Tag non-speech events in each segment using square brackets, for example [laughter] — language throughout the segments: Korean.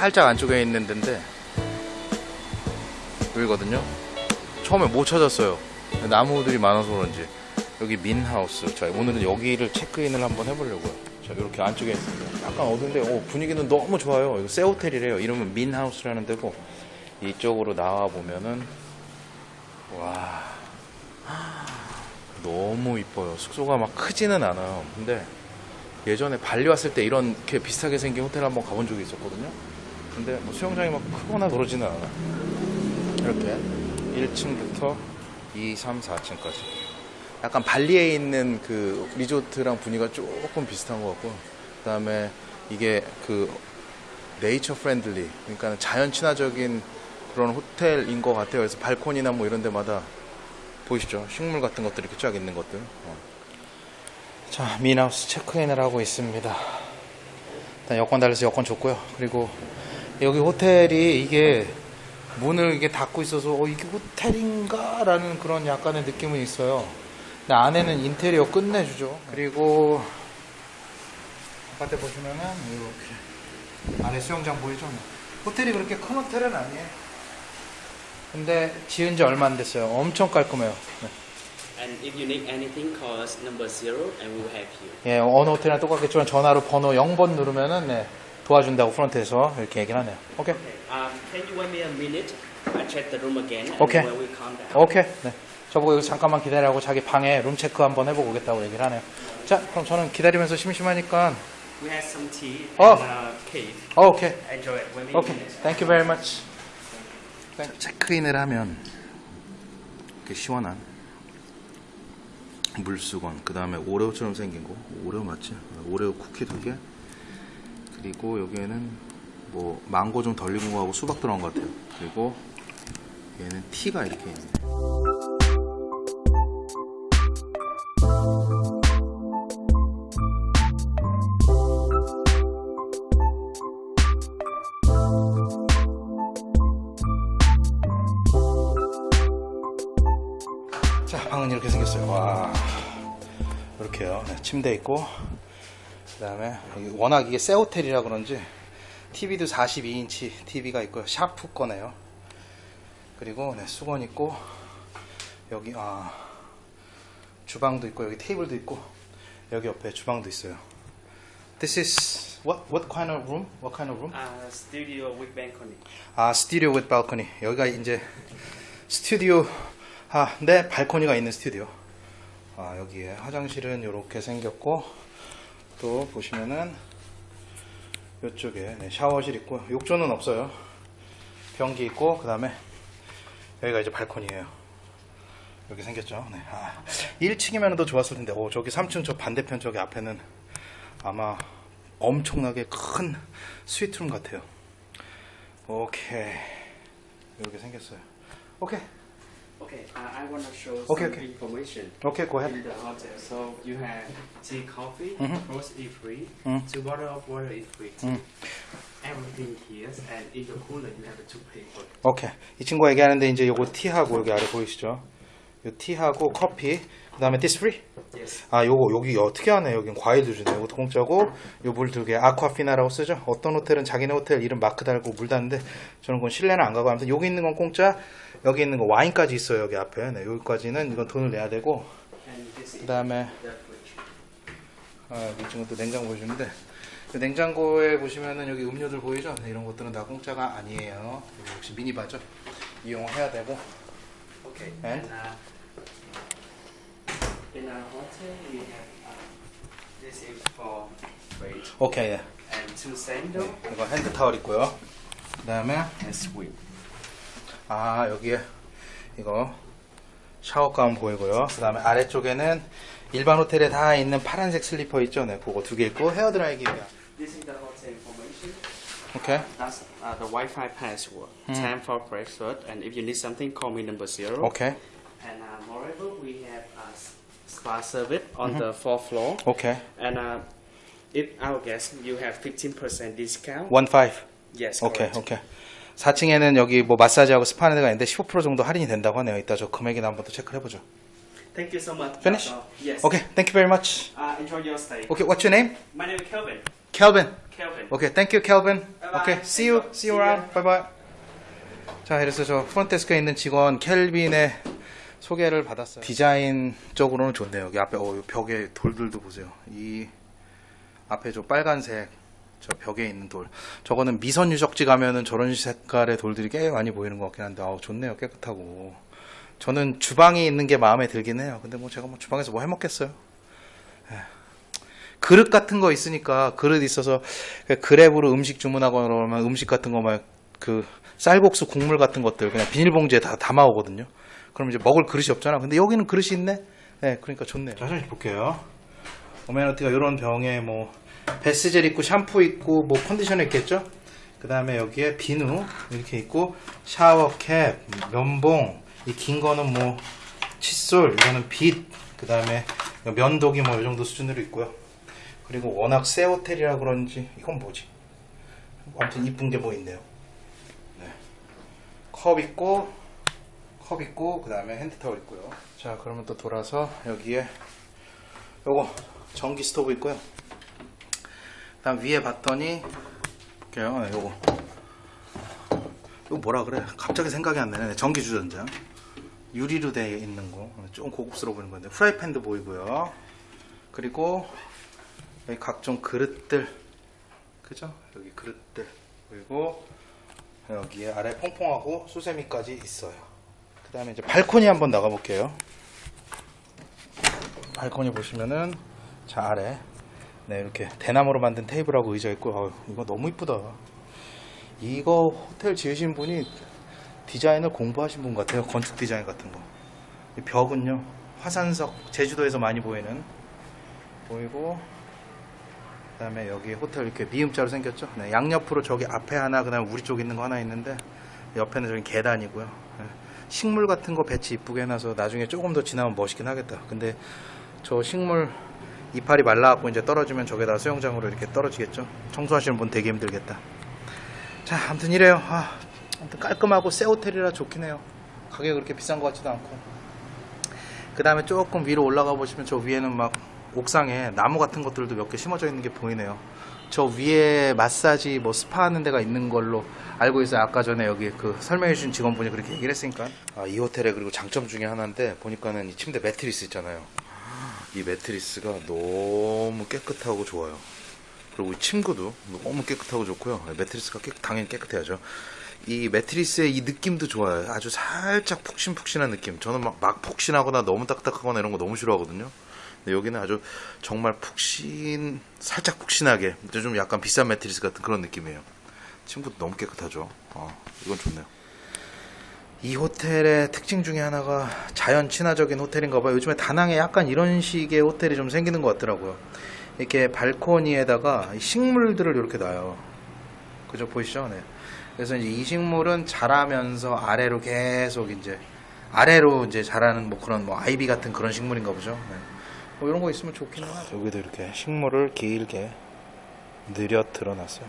살짝 안쪽에 있는 데인데 여기거든요. 처음에 못 찾았어요. 나무들이 많아서 그런지 여기 민하우스. 자 오늘은 여기를 체크인을 한번 해보려고요. 자 이렇게 안쪽에 있습니다. 약간 어두운데 오, 분위기는 너무 좋아요. 이거 새 호텔이래요. 이름은 민하우스라는 데고 이쪽으로 나와 보면은 와 너무 이뻐요. 숙소가 막 크지는 않아요. 근데 예전에 발리 왔을 때 이런 게 비슷하게 생긴 호텔 한번 가본 적이 있었거든요. 근데 뭐 수영장이 막 크거나 그러지는 않아. 이렇게 1층부터 2, 3, 4층까지. 약간 발리에 있는 그 리조트랑 분위기가 조금 비슷한 것 같고, 그 다음에 이게 그 nature friendly, 그러니까 자연 친화적인 그런 호텔인 것 같아요. 그래서 발코니나 뭐 이런 데마다 보이시죠? 식물 같은 것들이 이렇게 쫙 있는 것들. 어. 자, 민하우스 체크인을 하고 있습니다. 일단 여권 달려서 여권 줬고요. 그리고 여기 호텔이 이게 문을 이게 닫고 있어서 어, 이게 호텔인가? 라는 그런 약간의 느낌은 있어요. 근데 안에는 인테리어 끝내주죠. 그리고 바깥에 보시면은 이렇게 안에 수영장 보이죠? 호텔이 그렇게 큰 호텔은 아니에요. 근데 지은 지 얼마 안 됐어요. 엄청 깔끔해요. 네. And if you need anything, call us number zero and we will help you. 예, 어느 호텔이나 똑같겠지만 전화로 번호 0번 누르면은 네, 도와준다고 프런트에서 이렇게 얘기를 하네요. 오케이. Um, can you wait me a minute? I check the room again and Okay. when we calm down. 오케이. 네. 저보고 여기 잠깐만 기다리라고 자기 방에 룸 체크 한번 해보고 오겠다고 얘기를 하네요. 자, 그럼 저는 기다리면서 심심하니까 We have some tea Oh. and uh, cake. 어, 오케이. Enjoy it. 오케이. minute. Thank you very much. 체크인을 하면 이렇게 시원한 물수건, 그 다음에 오레오처럼 생긴 거, 오레오 맞지? 오레오 쿠키 두 개, 그리고 여기에는 뭐 망고 좀 덜 익은 거하고 수박 들어간 것 같아요. 그리고 얘는 티가 이렇게 있네. 자, 방은 이렇게 생겼어요. 와, 이렇게요. 네, 침대 있고, 그 다음에 워낙 이게 새 호텔이라 그런지 TV도 42인치 TV가 있고요. 샤프 거네요. 그리고 네, 수건 있고 여기 아 주방도 있고 여기 테이블도 있고 여기 옆에 주방도 있어요. This is what what kind of room? What kind of room? Uh, studio with balcony. 아, 스튜디오 with balcony. 여기가 이제 스튜디오 아, 네, 발코니가 있는 스튜디오. 아, 여기에 화장실은 이렇게 생겼고 또 보시면은 이쪽에 네, 샤워실 있고 욕조는 없어요. 변기 있고 그 다음에 여기가 이제 발코니예요. 여기 생겼죠. 네. 아, 1층이면 더 좋았을 텐데. 오, 저기 3층 저 반대편 저기 앞에는 아마 엄청나게 큰 스위트룸 같아요. 오케이. 이렇게 생겼어요. 오케이. Okay, uh, I want to show Okay, some okay. information 오케이, go ahead. in the hotel. So you have tea, coffee, Mhm. roast is free, Mhm. two bottle of water is free. Mhm. Everything here, and in the cooler you have to pay for it. 오케이. 이 친구가 얘기하는데 이제 요거 티하고 여기 아래 보이시죠? 요 티하고 커피. 그 다음에 this free? Yes. 아, 요거 여기 어떻게 하네. 여긴 과일도 주네. 요것도 공짜고 요 물 두 개. 아쿠아피나라고 쓰죠. 어떤 호텔은 자기네 호텔 이름 마크 달고 물 다는데 저는 그건 실내는 안 가고 아무튼 여기 있는 건 공짜. 여기 있는 거 와인까지 있어요. 여기 앞에. 네, 여기까지는 이건 돈을 내야 되고 그 다음에 the fridge. 아, 이 친구 또 냉장고 보여주는데 이 냉장고에 보시면은 여기 음료들 보이죠? 네, 이런 것들은 다 공짜가 아니에요. 여기 역시 미니바죠. 이용해야 되고. Okay. And? uh, in our hotel we have uh, this is for weight 오케이. 예. and two sandal 이거 hand towel 있고요. 그다음에 and sweep. 아 여기에 이거 샤워 가운 보이고요. 그 다음에 아래쪽에는 일반 호텔에 다 있는 파란색 슬리퍼 있죠? 네, 그거 두 개 있고 헤어 드라이기가. This is the hotel information. 오케이. That's uh, the Wi-Fi password. Hmm. Time for breakfast, and if you need something, call me number zero. 오케이. And uh, moreover, we have a spa service on Mm-hmm. the fourth floor. 오케이. And uh, if our guests, you have 15% discount. 원 파이브. Yes, correct. 오케이. 4층에는 여기 뭐 마사지하고 스파 하는 데가 있는데 15% 정도 할인이 된다고 하네요. 이따 저 금액이나 한번 더 체크를 해보죠. Thank you so much. Finish? All. Yes. 오케이, thank you very much. Uh, enjoy your stay. 오케이, what's your name? My name is Kelvin. Kelvin. Kelvin. Okay, thank you, Kelvin. Bye-bye. Okay, see you, see you around. Bye bye. 자, 이래서 저 프론트데스크에 있는 직원 켈빈의 소개를 받았어요. 디자인 쪽으로는 좋네요. 여기 앞에 어, 이 벽에 돌들도 보세요. 이 앞에 저 빨간색 저 벽에 있는 돌. 저거는 미선 유적지 가면은 저런 색깔의 돌들이 꽤 많이 보이는 것 같긴 한데, 아우 좋네요. 깨끗하고. 저는 주방이 있는 게 마음에 들긴 해요. 근데 뭐 제가 뭐 주방에서 뭐 해먹겠어요. 그릇 같은 거 있으니까 그릇 있어서 그 그랩으로 음식 주문하거나 그러면 음식 같은 거 막 그 쌀국수 국물 같은 것들 그냥 비닐봉지에 다 담아 오거든요. 그럼 이제 먹을 그릇이 없잖아. 근데 여기는 그릇이 있네. 네, 그러니까 좋네요. 자, 화장실 볼게요. 오메너티가 이런 병에 뭐 베스젤 있고 샴푸 있고 뭐 컨디셔너 있겠죠? 그 다음에 여기에 비누 이렇게 있고 샤워캡, 면봉, 이 긴 거는 뭐 칫솔, 이거는 빗, 그 다음에 면도기 뭐 이 정도 수준으로 있고요. 그리고 워낙 새 호텔이라 그런지 이건 뭐지? 아무튼 이쁜 게 뭐 있네요. 네. 컵 있고 컵 있고 그 다음에 핸드타월 있고요. 자 그러면 또 돌아서 여기에 요거 전기 스토브 있고요. 그다음 위에 봤더니 볼게요. 네, 요거 이거 뭐라 그래? 갑자기 생각이 안 나네. 전기 주전자 유리로 되어 있는 거 좀 고급스러워 보이는 건데 프라이팬도 보이고요. 그리고 여기 각종 그릇들 그죠? 여기 그릇들 그리고 여기에 아래 퐁퐁하고 수세미까지 있어요. 그 다음에 이제 발코니 한번 나가 볼게요. 발코니 보시면은 자 아래 네 이렇게 대나무로 만든 테이블하고 의자 있고 아유, 이거 너무 이쁘다. 이거 호텔 지으신 분이 디자인을 공부하신 분 같아요. 건축 디자인 같은 거. 이 벽은요 화산석 제주도에서 많이 보이는 보이고 그 다음에 여기 호텔 이렇게 미음자로 생겼죠. 네, 양옆으로 저기 앞에 하나 그 다음에 우리 쪽 있는 거 하나 있는데 옆에는 저기 계단이고요. 네, 식물 같은 거 배치 이쁘게 해놔서 나중에 조금 더 지나면 멋있긴 하겠다. 근데 저 식물 이파리 말라갖고 이제 떨어지면 저기다가 수영장으로 이렇게 떨어지겠죠. 청소하시는 분 되게 힘들겠다. 자, 아무튼 이래요. 아, 아무튼 깔끔하고 새 호텔이라 좋긴 해요. 가격이 그렇게 비싼 것 같지도 않고. 그 다음에 조금 위로 올라가 보시면 저 위에는 막 옥상에 나무 같은 것들도 몇 개 심어져 있는 게 보이네요. 저 위에 마사지 뭐 스파 하는 데가 있는 걸로 알고 있어요. 아까 전에 여기 그 설명해 주신 직원분이 그렇게 얘기를 했으니까. 아, 이 호텔의 그리고 장점 중에 하나인데 보니까는 이 침대 매트리스 있잖아요. 이 매트리스가 너무 깨끗하고 좋아요. 그리고 이 침구도 너무 깨끗하고 좋고요. 매트리스가 깨, 당연히 깨끗해야죠. 이 매트리스의 이 느낌도 좋아요. 아주 살짝 푹신푹신한 느낌. 저는 막, 막 푹신하거나 너무 딱딱하거나 이런 거 너무 싫어하거든요. 근데 여기는 아주 정말 푹신, 살짝 푹신하게, 좀 약간 비싼 매트리스 같은 그런 느낌이에요. 침구도 너무 깨끗하죠. 어, 이건 좋네요. 이 호텔의 특징 중에 하나가 자연 친화적인 호텔인가 봐요. 요즘에 다낭에 약간 이런 식의 호텔이 좀 생기는 것 같더라고요. 이렇게 발코니에다가 식물들을 이렇게 놔요. 그죠? 보이시죠? 네. 그래서 이제 이 식물은 자라면서 아래로 계속 이제 아래로 이제 자라는 뭐 그런 뭐 아이비 같은 그런 식물인가 보죠. 네. 뭐 이런 거 있으면 좋긴 하죠. 여기도 이렇게 식물을 길게 느려 드러놨어요.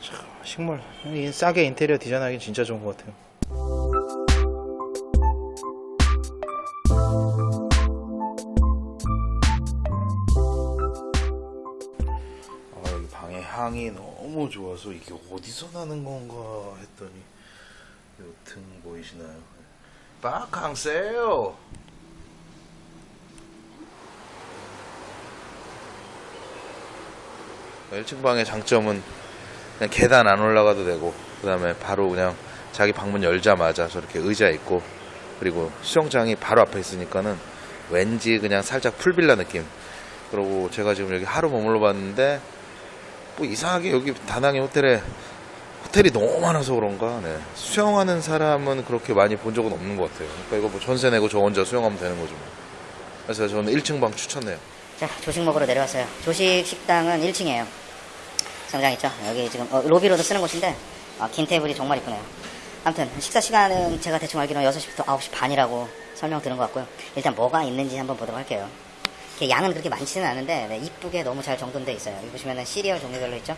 참, 식물 이 싸게 인테리어 디자인하기 진짜 좋은 것 같아요. 향이 너무 좋아서 이게 어디서 나는 건가 했더니 요등 보이시나요? 빠캉세요. 1층 방의 장점은 그냥 계단 안 올라가도 되고 그 다음에 바로 그냥 자기 방문 열자마자 저렇게 의자 있고 그리고 수영장이 바로 앞에 있으니까는 왠지 그냥 살짝 풀빌라 느낌. 그리고 제가 지금 여기 하루 머물러 봤는데 뭐 이상하게 여기 다낭의 호텔에 호텔이 너무 많아서 그런가 네. 수영하는 사람은 그렇게 많이 본 적은 없는 것 같아요. 그러니까 이거 뭐 전세 내고 저 혼자 수영하면 되는 거죠. 뭐. 그래서 저는 1층 방 추천해요. 자, 조식 먹으러 내려왔어요. 조식 식당은 1층이에요. 상장 있죠? 여기 지금 어, 로비로도 쓰는 곳인데 아, 긴 테이블이 정말 이쁘네요. 아무튼 식사 시간은 제가 대충 알기로는 6시부터 9시 반이라고 설명 들은 것 같고요. 일단 뭐가 있는지 한번 보도록 할게요. 이렇게 양은 그렇게 많지는 않은데 네, 이쁘게 너무 잘 정돈돼 있어요. 여기 보시면은 시리얼 종류별로 있죠?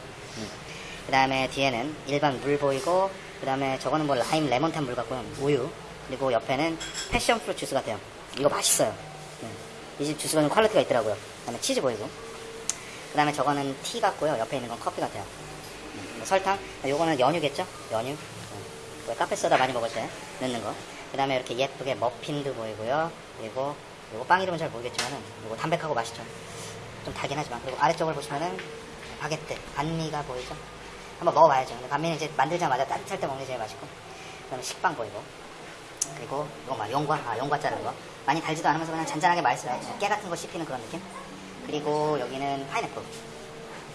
그 다음에 뒤에는 일반 물 보이고 그 다음에 저거는 뭐 라임 레몬탄 물 같고요. 우유 그리고 옆에는 passion fruit 주스 같아요. 이거 맛있어요. 네. 이집 주스가 좀 quality가 있더라고요. 그 다음에 치즈 보이고 그 다음에 저거는 티 같고요. 옆에 있는 건 커피 같아요. 음, 설탕, 요거는 연유겠죠? 연유. 음, 왜 카페 소다 많이 먹을 때 넣는 거. 그 다음에 이렇게 예쁘게 머핀도 보이고요. 그리고 요거 빵 이름은 잘 모르겠지만은 요거 담백하고 맛있죠. 좀 달긴 하지만 그리고 아래쪽을 보시면은 바게트, 반미가 보이죠? 한번 먹어봐야죠. 근데 반미는 이제 만들자마자 따뜻할 때 먹는 게 제일 맛있고 그 다음에 식빵 보이고 그리고 이거 막 용과, 아 용과 자른 거 많이 달지도 않으면서 그냥 잔잔하게 맛있어요. 깨 같은 거 씹히는 그런 느낌. 그리고 여기는 파인애플.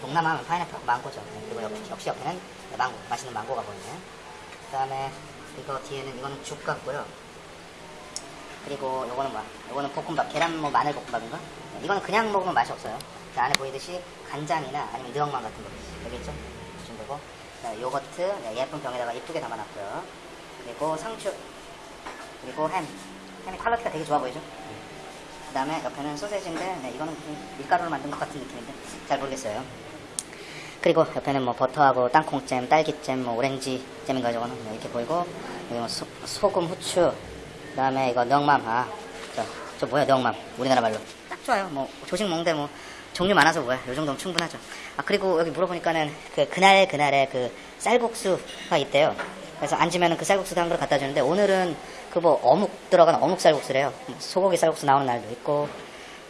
동남아 하면 파인애플, 망고죠. 네, 그리고 역시, 역시 옆에는 망고, 맛있는 망고가 보이네요. 그 다음에 이거 뒤에는 이거는 죽 같고요. 그리고 요거는 뭐야? 요거는 볶음밥, 계란 뭐 마늘 볶음밥인가? 네, 이거는 그냥 먹으면 맛이 없어요. 그 안에 보이듯이 간장이나 아니면 느억맘 같은 거 여기 있죠? 이 정도고 네, 요거트 네, 예쁜 병에다가 이쁘게 담아놨고요. 그리고 상추 그리고 햄 햄이 quality가 되게 좋아 보이죠? 그 다음에 옆에는 소세지인데 네, 이거는 밀가루로 만든 것 같은 느낌인데 잘 모르겠어요. 그리고 옆에는 뭐 버터하고 땅콩잼, 딸기잼, 뭐 오렌지 잼인가 저거는 네, 이렇게 보이고 뭐 소, 소금, 후추 그 다음에 이거 넉맘 아, 저, 저 뭐야 넉맘. 우리나라 말로. 딱 좋아요. 뭐 조식 먹는데 뭐 종류 많아서 뭐야. 요 정도면 충분하죠. 아 그리고 여기 물어보니까는 그 그날 그날의 그 쌀국수가 있대요. 그래서 앉으면은 그 쌀국수 한 그릇 갖다 주는데 오늘은 그 뭐 어묵 들어간 어묵 쌀국수래요. 뭐 소고기 쌀국수 나오는 날도 있고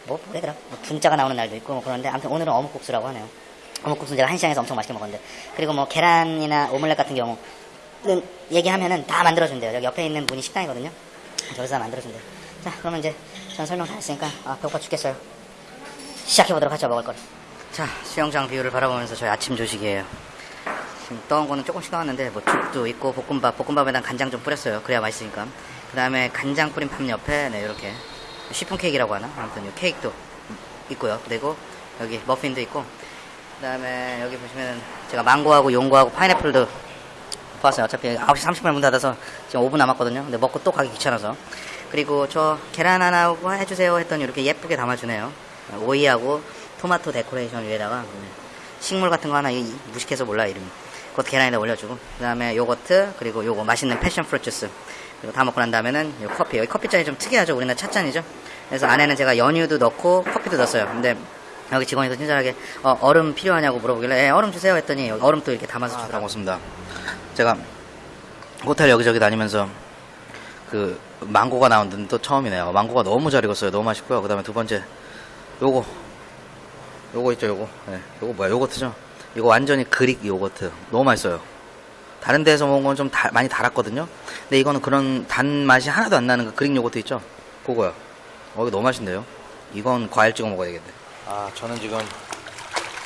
뭐 뭐래더라 뭐 분짜가 나오는 날도 있고 뭐 그런데 아무튼 오늘은 어묵국수라고 하네요. 어묵국수는 제가 한시장에서 엄청 맛있게 먹었는데. 그리고 뭐 계란이나 오믈렛 같은 경우는 얘기하면은 다 만들어준대요. 여기 옆에 있는 분이 식당이거든요 저기서 다 만들어준대요 자 그러면 이제 전 설명 다 했으니까 아 배고파 죽겠어요. 시작해보도록 하죠 먹을 거를 자 수영장 view를 바라보면서 저희 아침 조식이에요. 지금 떠온 거는 조금씩 나왔는데 뭐 죽도 있고 볶음밥. 볶음밥에다 간장 좀 뿌렸어요. 그래야 맛있으니까. 그 다음에 간장 뿌린 밥 옆에 네 이렇게. 쉬폰 케이크라고 하나? 아무튼 이 케이크도 있고요. 그리고 여기 머핀도 있고. 그 다음에 여기 보시면 제가 망고하고 용고하고 파인애플도 봤어요 어차피 9시 30분에 문 닫아서 지금 5분 남았거든요. 근데 먹고 또 가기 귀찮아서. 그리고 저 계란 하나 해주세요 했더니 이렇게 예쁘게 담아주네요. 오이하고 토마토 데코레이션 위에다가 식물 같은 거 하나 이- 무식해서 몰라 이름이. 그것도 계란에다 올려주고. 그 다음에 요거트 그리고 요거 맛있는 passion fruit 주스. 그리고 다 먹고 난 다음에는 요 커피. 여기 커피잔이 좀 특이하죠. 우리나라 찻잔이죠. 그래서 안에는 제가 연유도 넣고 커피도 넣었어요. 근데 여기 직원이 더 친절하게 어, 얼음 필요하냐고 물어보길래 예, 얼음 주세요. 했더니 얼음도 이렇게 담아서 주더라고요. 고맙습니다 제가 호텔 여기저기 다니면서 그 망고가 나온 데는 또 처음이네요. 망고가 너무 잘 익었어요. 너무 맛있고요. 그 다음에 두 번째 요거. 요거 있죠 요거? 네, 요거 뭐야? 요거트죠? 이거 완전히 그릭 요거트. 너무 맛있어요. 다른 데서 먹은 건 좀 많이 달았거든요. 근데 이거는 그런 단맛이 하나도 안 나는 그 그릭 요거트 있죠? 그거요 어 이거 너무 맛있는데요? 이건 과일 찍어 먹어야 되겠네. 아 저는 지금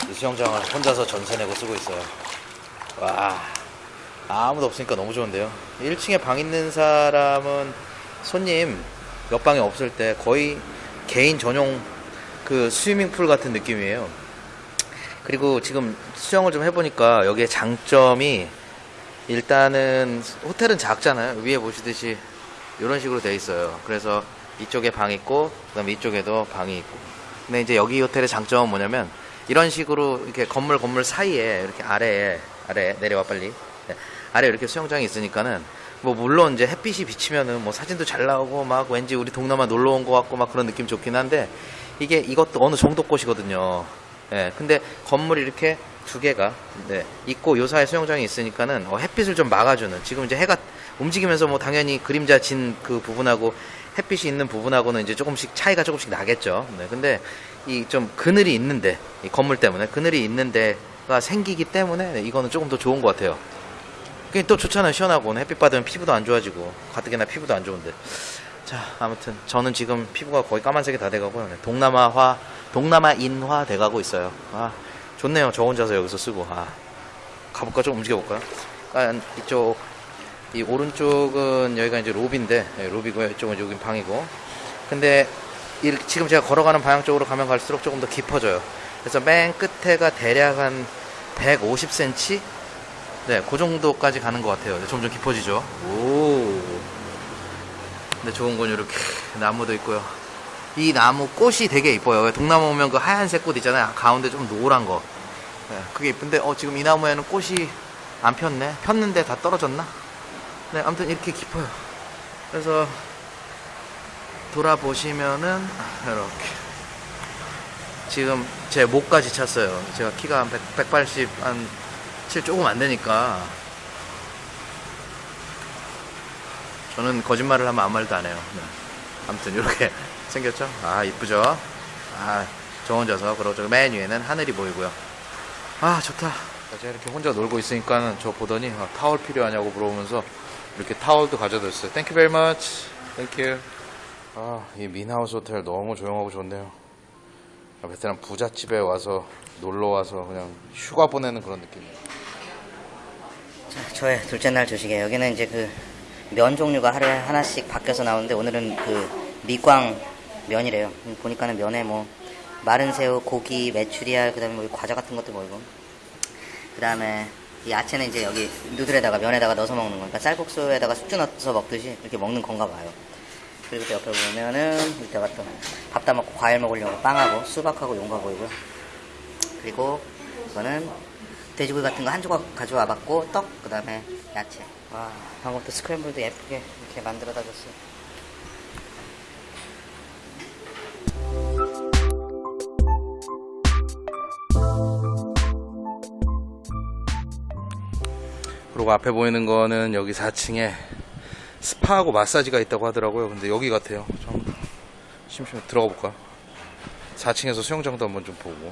이 수영장을 혼자서 전세 내고 쓰고 있어요. 와 아무도 없으니까 너무 좋은데요 1층에 방 있는 사람은 손님 몇 방에 없을 때 거의 개인 전용 그 스위밍풀 같은 느낌이에요 그리고 지금 수영을 좀 해보니까 여기에 장점이 일단은 호텔은 작잖아요. 위에 보시듯이 이런 식으로 돼 있어요. 그래서 이쪽에 방 있고 그 다음에 이쪽에도 방이 있고. 근데 이제 여기 호텔의 장점은 뭐냐면 이런 식으로 이렇게 건물 건물 사이에 이렇게 아래에 아래 내려와 빨리 네. 아래 이렇게 수영장이 있으니까는 뭐 물론 이제 햇빛이 비치면은 뭐 사진도 잘 나오고 막 왠지 우리 동남아 놀러 온 것 같고 막 그런 느낌 좋긴 한데 이게 이것도 어느 정도 곳이거든요. 예, 근데 건물이 이렇게 두 개가 네, 있고 요 사이에 수영장이 있으니까는 어, 햇빛을 좀 막아주는 지금 이제 해가 움직이면서 뭐 당연히 그림자 진 그 부분하고 햇빛이 있는 부분하고는 이제 조금씩 차이가 조금씩 나겠죠. 네, 근데 이 좀 그늘이 있는데 이 건물 때문에 그늘이 있는데가 생기기 때문에 네, 이거는 조금 더 좋은 것 같아요. 그게 또 좋잖아요. 시원하고 햇빛 받으면 피부도 안 좋아지고 가뜩이나 피부도 안 좋은데. 자, 아무튼 저는 지금 피부가 거의 까만색이 다 돼가고요. 네, 동남아화, 동남아인화 돼가고 있어요. 아, 좋네요. 저 혼자서 여기서 쓰고. 아, 가볼까? 좀 움직여볼까요? 아, 이쪽, 이 오른쪽은 여기가 이제 로비인데, 네, 로비고요. 이쪽은 여긴 방이고. 근데 이- 지금 제가 걸어가는 방향 쪽으로 가면 갈수록 조금 더 깊어져요. 그래서 맨 끝에가 대략 한 150cm? 네, 그 정도까지 가는 것 같아요. 네, 점점 깊어지죠. 오. 근데 좋은 건 이렇게 나무도 있고요. 이 나무 꽃이 되게 이뻐요. 왜 동남아 오면 그 하얀색 꽃 있잖아요. 가운데 좀 노란 거. 네, 그게 이쁜데 어 지금 이 나무에는 꽃이 안 폈네. 폈는데 다 떨어졌나? 네, 아무튼 이렇게 깊어요. 그래서 돌아보시면은 이렇게 지금 제 목까지 찼어요. 제가 키가 한 100, 180, 한 7 조금 안 되니까. 저는 거짓말을 하면 아무 말도 안 해요. 네. 아무튼 이렇게 [laughs] 생겼죠? 아, 이쁘죠? 아, 저 혼자서 그리고 저맨 위에는 하늘이 보이고요. 아, 좋다. 제가 이렇게 혼자 놀고 있으니까 저 보더니 아, 타월 필요하냐고 물어보면서 이렇게 타월도 가져다 줬어요. Very much. Thank you. 아, 이 민하우스 호텔 너무 조용하고 좋네요. 아, 베트남 부잣집에 와서 놀러 와서 그냥 휴가 보내는 그런 느낌이에요. 자, 저의 둘째 날 조식에 여기는 이제 그 면 종류가 하루에 하나씩 바뀌어서 나오는데 오늘은 그 미광 면이래요. 음, 보니까는 면에 뭐 마른 새우, 고기, 메추리알, 그다음에 뭐 과자 같은 것도 보이고. 그다음에 이 야채는 이제 여기 누들에다가 면에다가 넣어서 먹는 거니까 쌀국수에다가 숙주 넣어서 먹듯이 이렇게 먹는 건가 봐요. 그리고 또 옆에 보면은 이따가 또 밥 다 먹고 과일 먹으려고 빵하고 수박하고 용과 보이고요. 그리고 이거는 돼지고기 같은 거 한 조각 가져와 봤고 떡 그 다음에 야채 와 방금 또 스크램블도 예쁘게 이렇게 만들어다 줬어요 그리고 앞에 보이는 거는 여기 4층에 스파하고 마사지가 있다고 하더라고요. 근데 여기 같아요. 좀 심심해 들어가 볼까? 4층에서 수영장도 한번 좀 보고.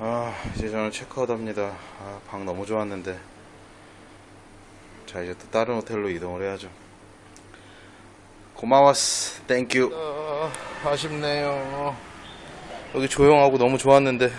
아, 이제 저는 체크아웃 합니다. 아, 방 너무 좋았는데. 자, 이제 또 다른 호텔로 이동을 해야죠. 고마웠어. Thank you. 아, 아쉽네요. 여기 조용하고 너무 좋았는데